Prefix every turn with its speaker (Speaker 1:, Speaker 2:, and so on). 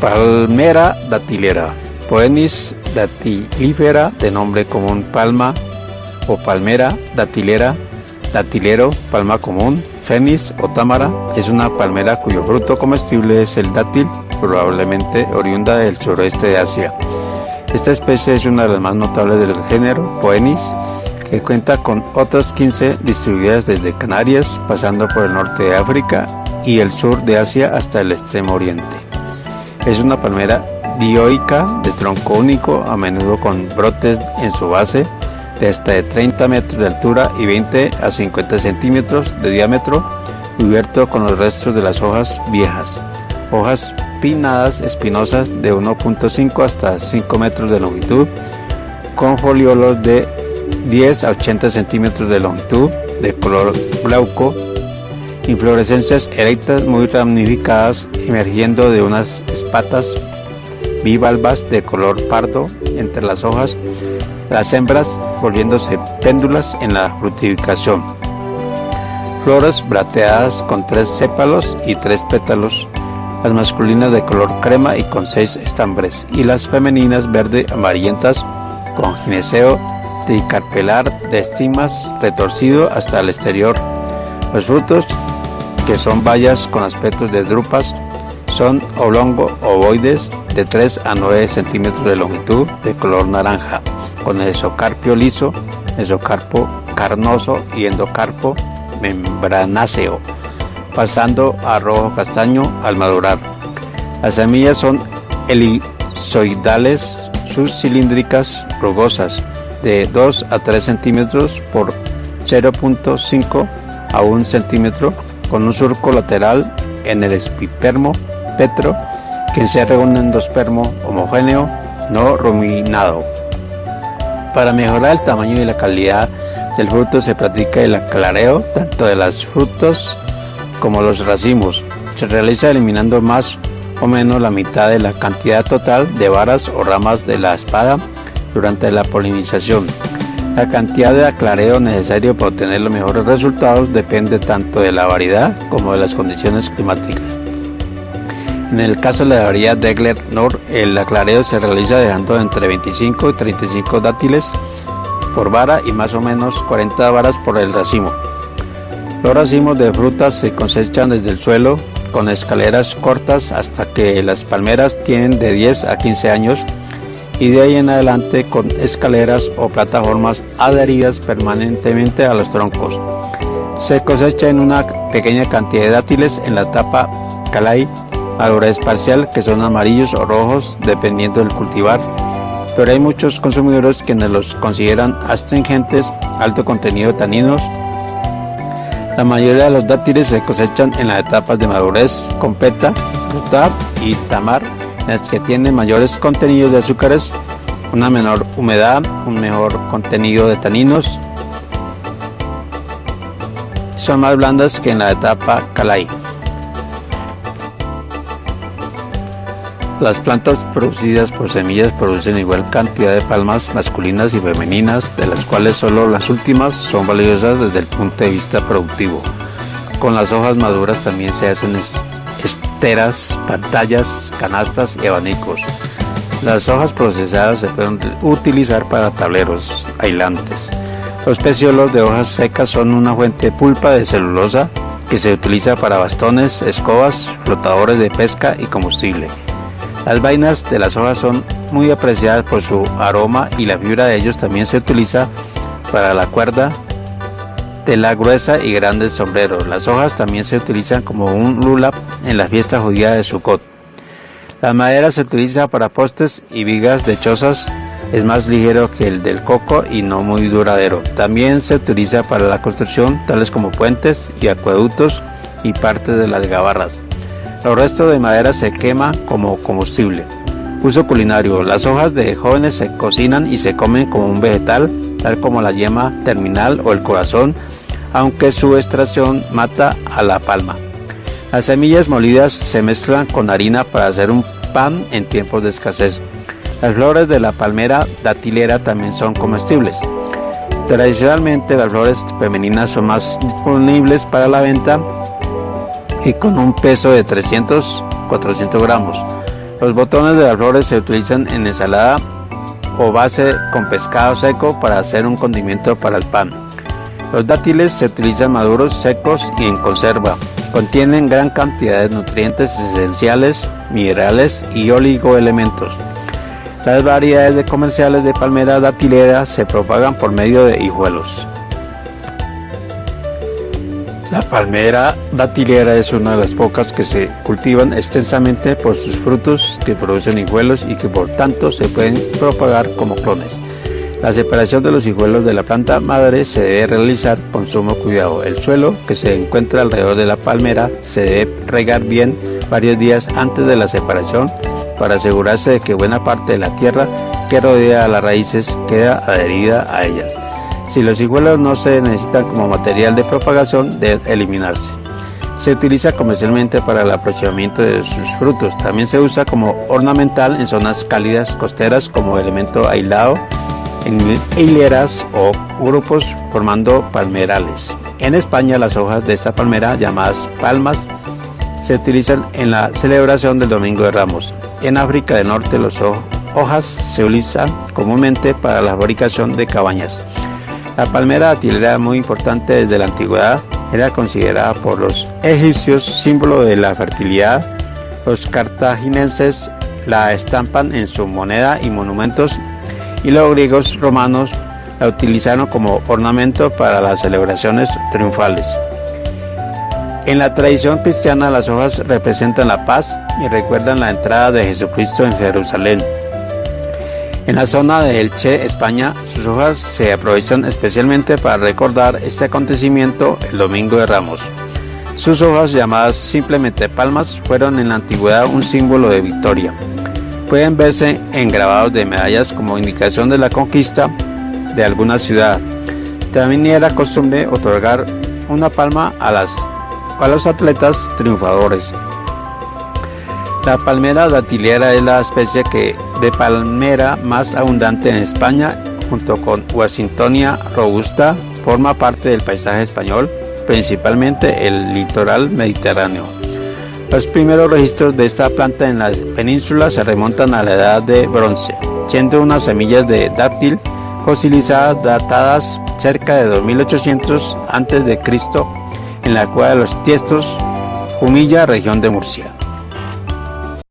Speaker 1: Palmera datilera. Poenis datilífera, de nombre común palma o palmera datilera, datilero, palma común, fenis o támara, es una palmera cuyo fruto comestible es el dátil, probablemente oriunda del suroeste de Asia. Esta especie es una de las más notables del género Poenis, que cuenta con otras 15 distribuidas desde Canarias, pasando por el norte de África y el sur de Asia hasta el extremo oriente. Es una palmera dioica de tronco único, a menudo con brotes en su base de hasta de 30 metros de altura y 20 a 50 centímetros de diámetro, cubierto con los restos de las hojas viejas. Hojas pinnadas espinosas de 1.5 hasta 5 metros de longitud, con foliolos de 10 a 80 centímetros de longitud, de color glauco, inflorescencias erectas muy ramificadas emergiendo de unas espatas bivalvas de color pardo entre las hojas, las hembras volviéndose péndulas en la fructificación. Flores brateadas con tres sépalos y tres pétalos, las masculinas de color crema y con seis estambres, y las femeninas verde amarillentas con gineceo tricarpelar de estimas retorcido hasta el exterior. Los frutos, que son bayas con aspectos de drupas, son oblongo ovoides de 3 a 9 centímetros de longitud de color naranja, con esocarpio liso, esocarpo carnoso y endocarpo membranáceo, pasando a rojo castaño al madurar. Las semillas son elizoidales, subcilíndricas, rugosas, de 2 a 3 centímetros por 0.5 a 1 centímetro, con un surco lateral en el espipermo petro que se reúne en endospermo homogéneo no ruminado. Para mejorar el tamaño y la calidad del fruto se practica el aclareo tanto de los frutos como los racimos. Se realiza eliminando más o menos la mitad de la cantidad total de varas o ramas de la espada durante la polinización. La cantidad de aclareo necesario para obtener los mejores resultados depende tanto de la variedad como de las condiciones climáticas. En el caso de la variedad Degler Nord, el aclareo se realiza dejando entre 25 y 35 dátiles por vara y más o menos 40 varas por el racimo. Los racimos de frutas se cosechan desde el suelo con escaleras cortas hasta que las palmeras tienen de 10 a 15 años y de ahí en adelante con escaleras o plataformas adheridas permanentemente a los troncos. Se cosecha en una pequeña cantidad de dátiles en la etapa calai, madurez parcial, que son amarillos o rojos dependiendo del cultivar, pero hay muchos consumidores que los consideran astringentes, alto contenido de taninos. La mayoría de los dátiles se cosechan en las etapas de madurez completa, fruta y tamar las que tienen mayores contenidos de azúcares, una menor humedad, un mejor contenido de taninos, son más blandas que en la etapa Calai. Las plantas producidas por semillas producen igual cantidad de palmas masculinas y femeninas, de las cuales solo las últimas son valiosas desde el punto de vista productivo. Con las hojas maduras también se hacen esteras, pantallas, canastas y abanicos. Las hojas procesadas se pueden utilizar para tableros aislantes. Los peciolos de hojas secas son una fuente de pulpa de celulosa que se utiliza para bastones, escobas, flotadores de pesca y combustible. Las vainas de las hojas son muy apreciadas por su aroma y la fibra de ellos también se utiliza para la cuerda de la gruesa y grandes sombreros. Las hojas también se utilizan como un lulap en la fiesta judía de Sukkot. La madera se utiliza para postes y vigas de chozas, es más ligero que el del coco y no muy duradero. También se utiliza para la construcción, tales como puentes y acueductos y parte de las gabarras. Los restos de madera se quema como combustible. Uso culinario. Las hojas de jóvenes se cocinan y se comen como un vegetal, tal como la yema terminal o el corazón, aunque su extracción mata a la palma. Las semillas molidas se mezclan con harina para hacer un pan en tiempos de escasez. Las flores de la palmera datilera también son comestibles. Tradicionalmente las flores femeninas son más disponibles para la venta y con un peso de 300-400 gramos. Los botones de las flores se utilizan en ensalada o base con pescado seco para hacer un condimento para el pan. Los dátiles se utilizan maduros, secos y en conserva. Contienen gran cantidad de nutrientes esenciales, minerales y oligoelementos. Las variedades de comerciales de palmera datilera se propagan por medio de hijuelos. La palmera datilera es una de las pocas que se cultivan extensamente por sus frutos que producen hijuelos y que por tanto se pueden propagar como clones. La separación de los hijuelos de la planta madre se debe realizar con sumo cuidado. El suelo que se encuentra alrededor de la palmera se debe regar bien varios días antes de la separación para asegurarse de que buena parte de la tierra que rodea a las raíces queda adherida a ellas. Si los hijuelos no se necesitan como material de propagación, deben eliminarse. Se utiliza comercialmente para el aprovechamiento de sus frutos. También se usa como ornamental en zonas cálidas costeras como elemento aislado en hileras o grupos formando palmerales. En España las hojas de esta palmera llamadas palmas se utilizan en la celebración del Domingo de Ramos. En África del Norte las hojas se utilizan comúnmente para la fabricación de cabañas. La palmera datilera, muy importante desde la antigüedad, era considerada por los egipcios símbolo de la fertilidad. Los cartagineses la estampan en su moneda y monumentos y los griegos romanos la utilizaron como ornamento para las celebraciones triunfales. En la tradición cristiana las hojas representan la paz y recuerdan la entrada de Jesucristo en Jerusalén. En la zona de Elche, España, sus hojas se aprovechan especialmente para recordar este acontecimiento el Domingo de Ramos. Sus hojas, llamadas simplemente palmas, fueron en la antigüedad un símbolo de victoria. Pueden verse en grabados de medallas como indicación de la conquista de alguna ciudad. También era costumbre otorgar una palma a, las, a los atletas triunfadores. La palmera datilera es la especie que, de palmera más abundante en España, junto con Washingtonia robusta, forma parte del paisaje español, principalmente el litoral mediterráneo. Los primeros registros de esta planta en la península se remontan a la edad de bronce, siendo unas semillas de dátil fosilizadas datadas cerca de 2800 a.C. en la cueva de los Tiestos, Humilla, región de Murcia.